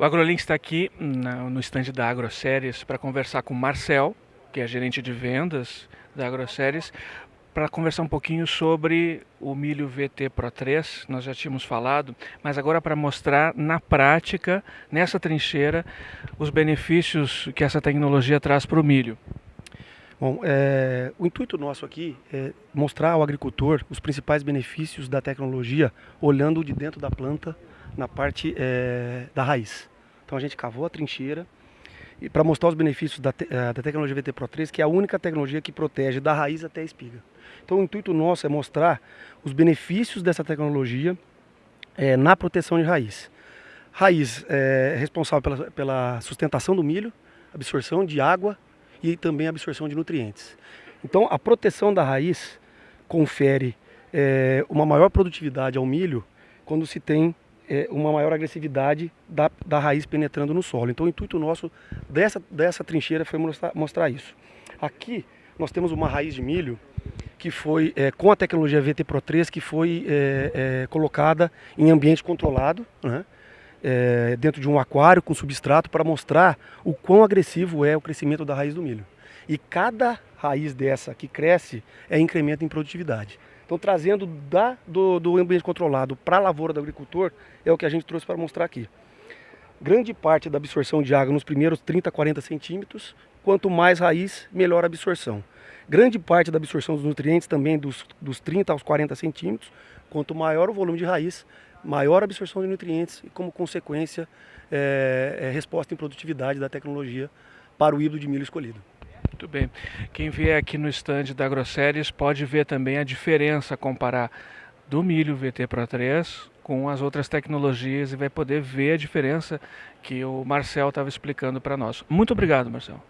O AgroLink está aqui no stand da AgroSéries para conversar com Marcel, que é gerente de vendas da AgroSéries, para conversar um pouquinho sobre o milho VT Pro 3, nós já tínhamos falado, mas agora para mostrar na prática, nessa trincheira, os benefícios que essa tecnologia traz para o milho. Bom, é, o intuito nosso aqui é mostrar ao agricultor os principais benefícios da tecnologia, olhando de dentro da planta, na parte é, da raiz. Então a gente cavou a trincheira e para mostrar os benefícios da, te, eh, da tecnologia VT Pro 3, que é a única tecnologia que protege da raiz até a espiga. Então o intuito nosso é mostrar os benefícios dessa tecnologia é, na proteção de raiz. Raiz é responsável pela, pela sustentação do milho, absorção de água e também absorção de nutrientes. Então a proteção da raiz confere é, uma maior produtividade ao milho quando se tem é, uma maior agressividade da, da raiz penetrando no solo. Então o intuito nosso dessa, dessa trincheira foi mostrar, mostrar isso. Aqui nós temos uma raiz de milho que foi é, com a tecnologia VT Pro 3 que foi é, é, colocada em ambiente controlado, né? É, dentro de um aquário com substrato para mostrar o quão agressivo é o crescimento da raiz do milho. E cada raiz dessa que cresce é incremento em produtividade. Então, trazendo da, do, do ambiente controlado para a lavoura do agricultor, é o que a gente trouxe para mostrar aqui. Grande parte da absorção de água nos primeiros 30, 40 centímetros, quanto mais raiz, melhor a absorção. Grande parte da absorção dos nutrientes também dos, dos 30 aos 40 centímetros, quanto maior o volume de raiz, maior a absorção de nutrientes e, como consequência, é, é resposta em produtividade da tecnologia para o híbrido de milho escolhido. Muito bem. Quem vier aqui no stand da AgroSéries pode ver também a diferença, comparar do milho VT Pro 3 com as outras tecnologias e vai poder ver a diferença que o Marcel estava explicando para nós. Muito obrigado, Marcel.